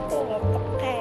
입고 어떡해.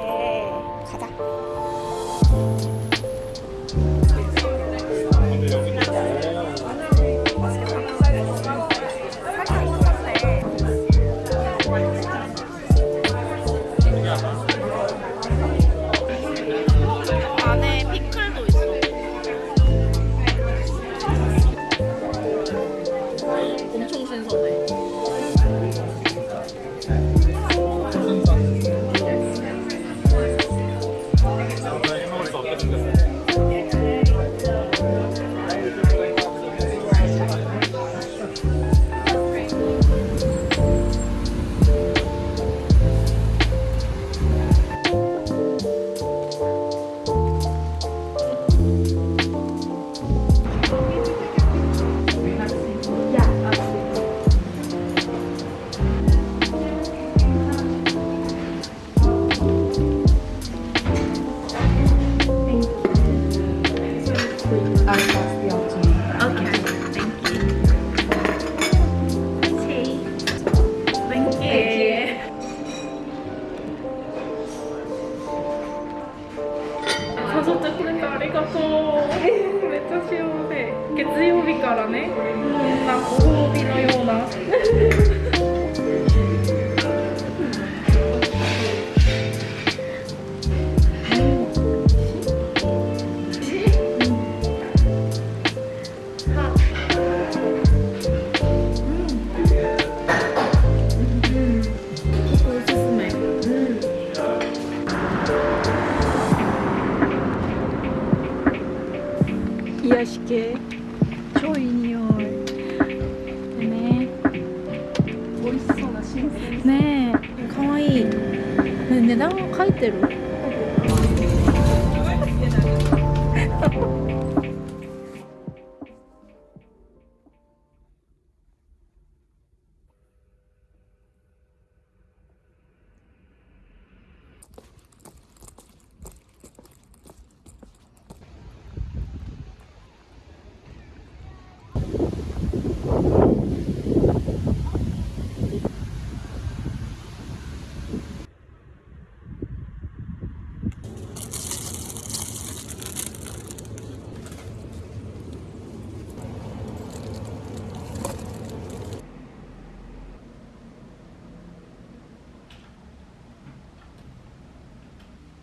りがとう。めっちゃ幸せ。月曜日からね、こんなご褒美のような。美味しそうな新鮮ね。えかわいい、ね、値段書いてる？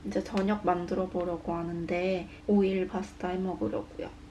이제 저녁 만들어 보려고 하는데 오일 파스타 해 먹으려고요.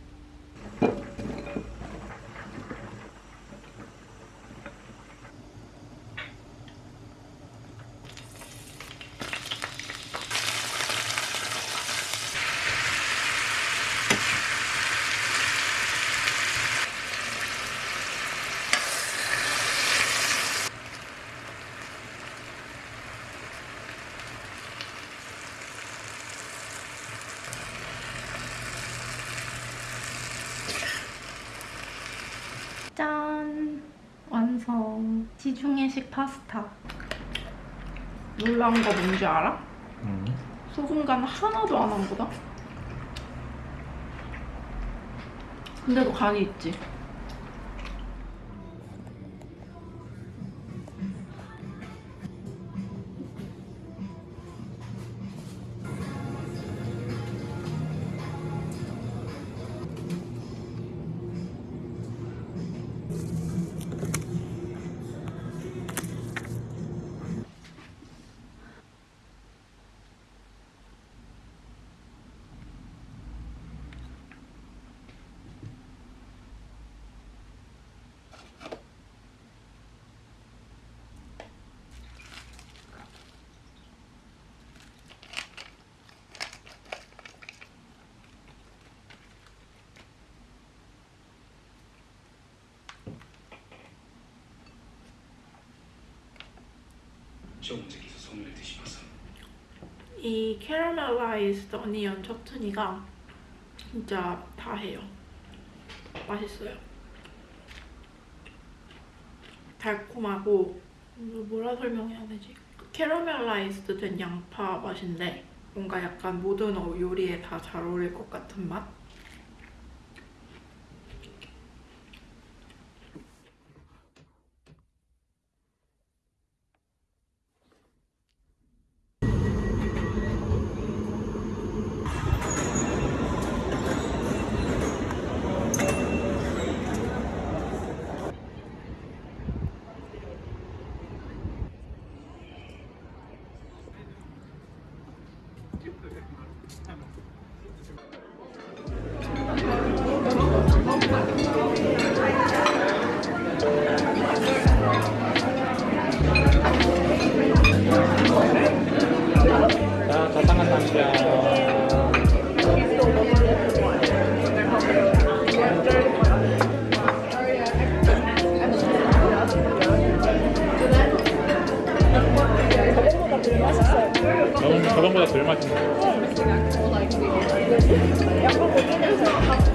지중해식 파스타. 놀라운 거 뭔지 알아? 소금 간 하나도 안 한 거다. 근데도 간이 있지. 시어머니께서 손을 드시면서 이 caramelized onion chutney가 진짜 다 해요. 맛있어요. 달콤하고 뭐라 설명해야 되지? caramelized 된 양파 맛인데 뭔가 약간 모든 어- 요리에 다 잘 어울릴 것 같은 맛? 저번보다 덜 맛있네. 약